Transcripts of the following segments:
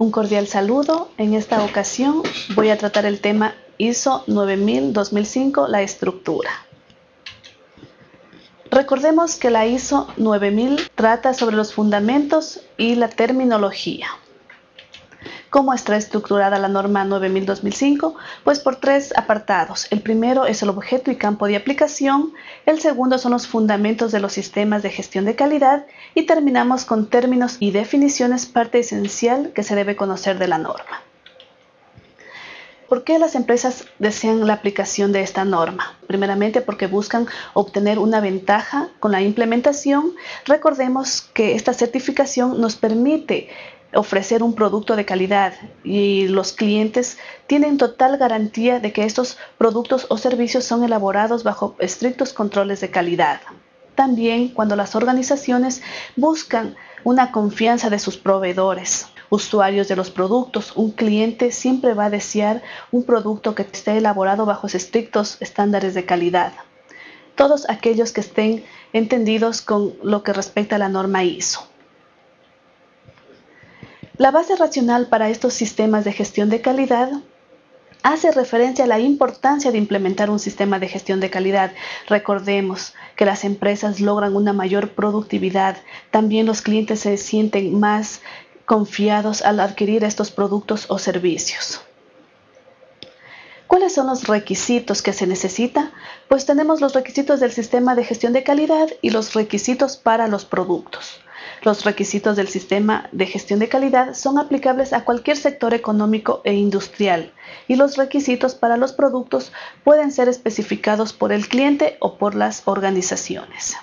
Un cordial saludo. En esta ocasión voy a tratar el tema ISO 9000-2005, la estructura. Recordemos que la ISO 9000 trata sobre los fundamentos y la terminología. ¿Cómo está estructurada la norma 9000-2005? Pues por tres apartados. El primero es el objeto y campo de aplicación, el segundo son los fundamentos de los sistemas de gestión de calidad y terminamos con términos y definiciones parte esencial que se debe conocer de la norma. ¿Por qué las empresas desean la aplicación de esta norma? Primeramente porque buscan obtener una ventaja con la implementación. Recordemos que esta certificación nos permite ofrecer un producto de calidad y los clientes tienen total garantía de que estos productos o servicios son elaborados bajo estrictos controles de calidad. También cuando las organizaciones buscan una confianza de sus proveedores, usuarios de los productos, un cliente siempre va a desear un producto que esté elaborado bajo estrictos estándares de calidad. Todos aquellos que estén entendidos con lo que respecta a la norma ISO. La base racional para estos sistemas de gestión de calidad hace referencia a la importancia de implementar un sistema de gestión de calidad. Recordemos que las empresas logran una mayor productividad, también los clientes se sienten más confiados al adquirir estos productos o servicios. ¿Cuáles son los requisitos que se necesita? Pues tenemos los requisitos del sistema de gestión de calidad y los requisitos para los productos. Los requisitos del sistema de gestión de calidad son aplicables a cualquier sector económico e industrial y los requisitos para los productos pueden ser especificados por el cliente o por las organizaciones.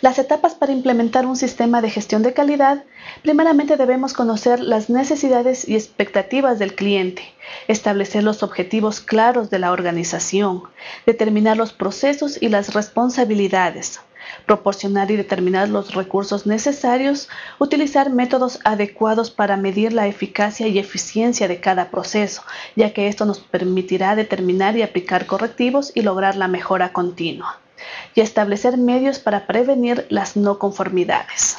Las etapas para implementar un sistema de gestión de calidad, primeramente debemos conocer las necesidades y expectativas del cliente, establecer los objetivos claros de la organización, determinar los procesos y las responsabilidades, proporcionar y determinar los recursos necesarios, utilizar métodos adecuados para medir la eficacia y eficiencia de cada proceso, ya que esto nos permitirá determinar y aplicar correctivos y lograr la mejora continua, y establecer medios para prevenir las no conformidades.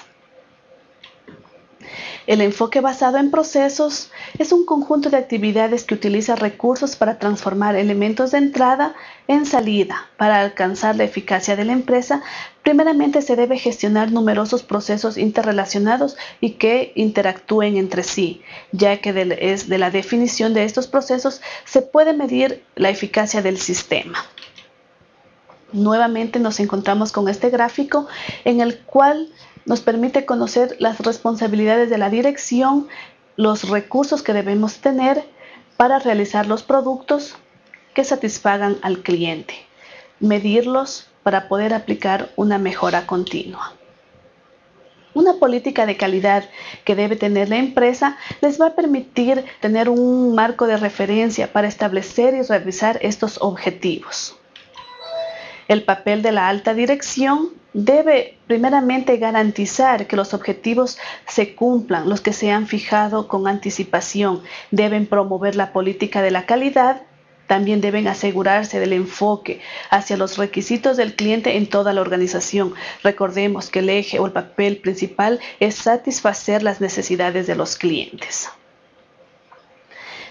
El enfoque basado en procesos es un conjunto de actividades que utiliza recursos para transformar elementos de entrada en salida. Para alcanzar la eficacia de la empresa, primeramente se debe gestionar numerosos procesos interrelacionados y que interactúen entre sí, ya que es de la definición de estos procesos se puede medir la eficacia del sistema. Nuevamente nos encontramos con este gráfico en el cual nos permite conocer las responsabilidades de la dirección, los recursos que debemos tener para realizar los productos que satisfagan al cliente, medirlos para poder aplicar una mejora continua. Una política de calidad que debe tener la empresa les va a permitir tener un marco de referencia para establecer y revisar estos objetivos. El papel de la alta dirección debe primeramente garantizar que los objetivos se cumplan, los que se han fijado con anticipación. Deben promover la política de la calidad. También deben asegurarse del enfoque hacia los requisitos del cliente en toda la organización. Recordemos que el eje o el papel principal es satisfacer las necesidades de los clientes.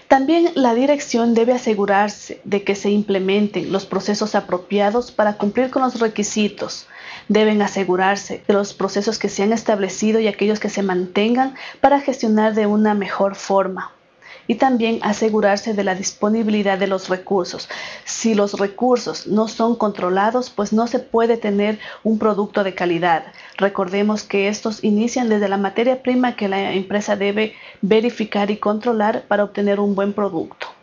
También la dirección debe asegurarse de que se implementen los procesos apropiados para cumplir con los requisitos. Deben asegurarse de los procesos que se han establecido y aquellos que se mantengan para gestionar de una mejor forma y también asegurarse de la disponibilidad de los recursos. Si los recursos no son controlados, pues no se puede tener un producto de calidad. Recordemos que estos inician desde la materia prima que la empresa debe verificar y controlar para obtener un buen producto.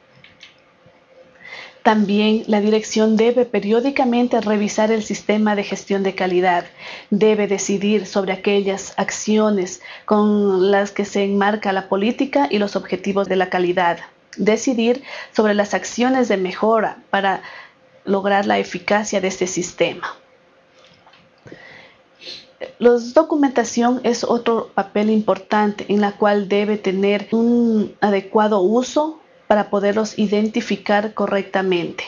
También la dirección debe periódicamente revisar el sistema de gestión de calidad, debe decidir sobre aquellas acciones con las que se enmarca la política y los objetivos de la calidad, decidir sobre las acciones de mejora para lograr la eficacia de este sistema. La documentación es otro papel importante en la cual debe tener un adecuado uso para poderlos identificar correctamente.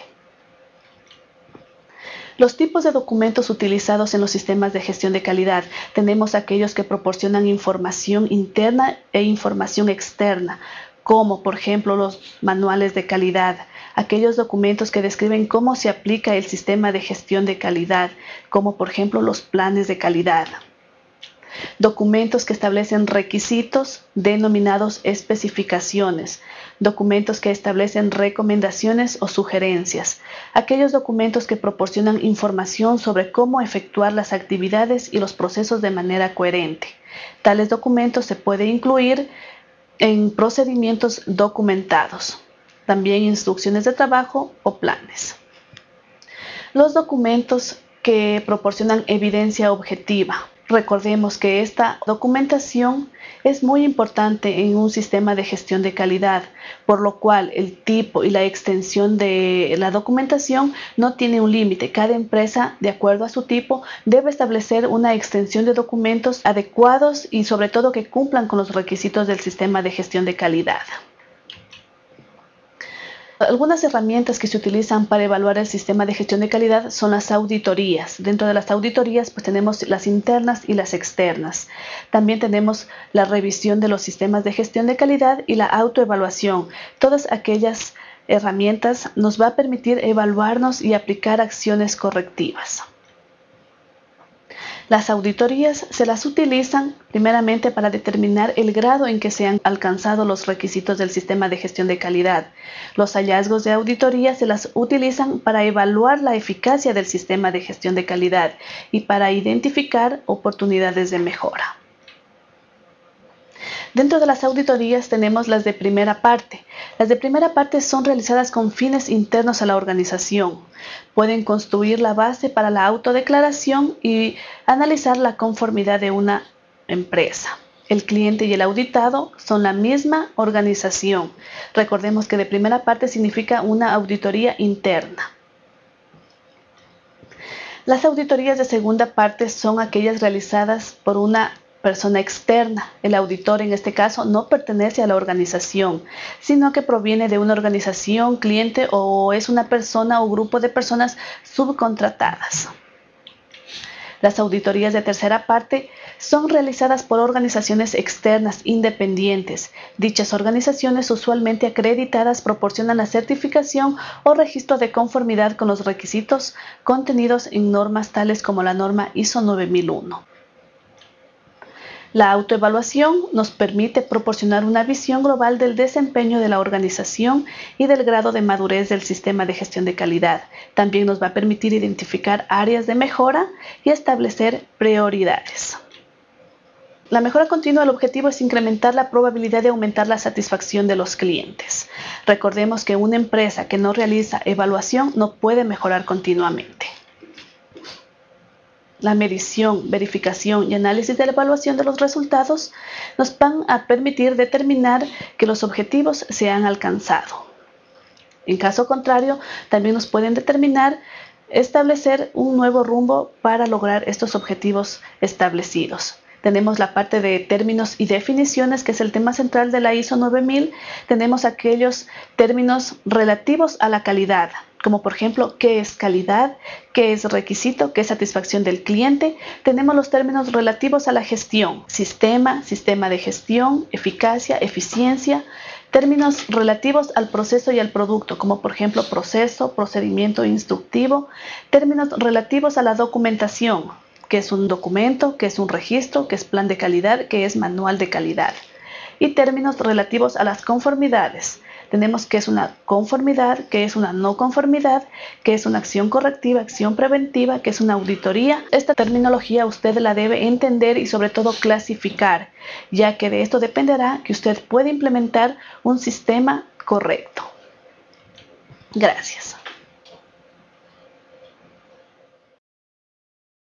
Los tipos de documentos utilizados en los sistemas de gestión de calidad. Tenemos aquellos que proporcionan información interna e información externa, como por ejemplo los manuales de calidad, aquellos documentos que describen cómo se aplica el sistema de gestión de calidad, como por ejemplo los planes de calidad documentos que establecen requisitos denominados especificaciones, documentos que establecen recomendaciones o sugerencias, aquellos documentos que proporcionan información sobre cómo efectuar las actividades y los procesos de manera coherente. Tales documentos se pueden incluir en procedimientos documentados, también instrucciones de trabajo o planes. Los documentos que proporcionan evidencia objetiva, Recordemos que esta documentación es muy importante en un sistema de gestión de calidad, por lo cual el tipo y la extensión de la documentación no tiene un límite. Cada empresa, de acuerdo a su tipo, debe establecer una extensión de documentos adecuados y sobre todo que cumplan con los requisitos del sistema de gestión de calidad. Algunas herramientas que se utilizan para evaluar el sistema de gestión de calidad son las auditorías. Dentro de las auditorías pues tenemos las internas y las externas. También tenemos la revisión de los sistemas de gestión de calidad y la autoevaluación. Todas aquellas herramientas nos va a permitir evaluarnos y aplicar acciones correctivas. Las auditorías se las utilizan primeramente para determinar el grado en que se han alcanzado los requisitos del sistema de gestión de calidad. Los hallazgos de auditoría se las utilizan para evaluar la eficacia del sistema de gestión de calidad y para identificar oportunidades de mejora. Dentro de las auditorías tenemos las de primera parte. Las de primera parte son realizadas con fines internos a la organización. Pueden construir la base para la autodeclaración y analizar la conformidad de una empresa. El cliente y el auditado son la misma organización. Recordemos que de primera parte significa una auditoría interna. Las auditorías de segunda parte son aquellas realizadas por una persona externa. El auditor en este caso no pertenece a la organización, sino que proviene de una organización, cliente o es una persona o grupo de personas subcontratadas. Las auditorías de tercera parte son realizadas por organizaciones externas independientes. Dichas organizaciones usualmente acreditadas proporcionan la certificación o registro de conformidad con los requisitos contenidos en normas tales como la norma ISO 9001. La autoevaluación nos permite proporcionar una visión global del desempeño de la organización y del grado de madurez del sistema de gestión de calidad. También nos va a permitir identificar áreas de mejora y establecer prioridades. La mejora continua, el objetivo es incrementar la probabilidad de aumentar la satisfacción de los clientes. Recordemos que una empresa que no realiza evaluación no puede mejorar continuamente la medición, verificación y análisis de la evaluación de los resultados nos van a permitir determinar que los objetivos se han alcanzado. En caso contrario, también nos pueden determinar establecer un nuevo rumbo para lograr estos objetivos establecidos. Tenemos la parte de términos y definiciones, que es el tema central de la ISO 9000. Tenemos aquellos términos relativos a la calidad, como por ejemplo qué es calidad, qué es requisito, qué es satisfacción del cliente. Tenemos los términos relativos a la gestión, sistema, sistema de gestión, eficacia, eficiencia, términos relativos al proceso y al producto, como por ejemplo proceso, procedimiento instructivo, términos relativos a la documentación, que es un documento, que es un registro, que es plan de calidad, que es manual de calidad, y términos relativos a las conformidades, tenemos que es una conformidad, que es una no conformidad, que es una acción correctiva, acción preventiva, que es una auditoría. Esta terminología usted la debe entender y sobre todo clasificar, ya que de esto dependerá que usted pueda implementar un sistema correcto. Gracias.